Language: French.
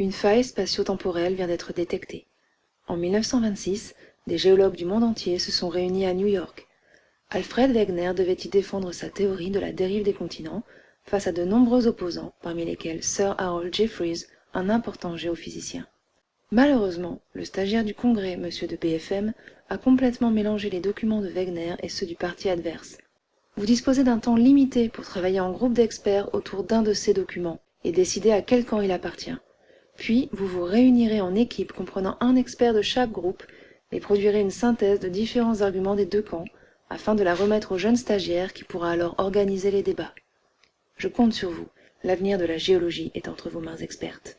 Une faille spatio-temporelle vient d'être détectée. En 1926, des géologues du monde entier se sont réunis à New York. Alfred Wegener devait y défendre sa théorie de la dérive des continents face à de nombreux opposants, parmi lesquels Sir Harold Jeffreys, un important géophysicien. Malheureusement, le stagiaire du Congrès, M. de BFM, a complètement mélangé les documents de Wegener et ceux du parti adverse. Vous disposez d'un temps limité pour travailler en groupe d'experts autour d'un de ces documents et décider à quel camp il appartient. Puis, vous vous réunirez en équipe comprenant un expert de chaque groupe et produirez une synthèse de différents arguments des deux camps afin de la remettre au jeune stagiaire qui pourra alors organiser les débats. Je compte sur vous. L'avenir de la géologie est entre vos mains expertes.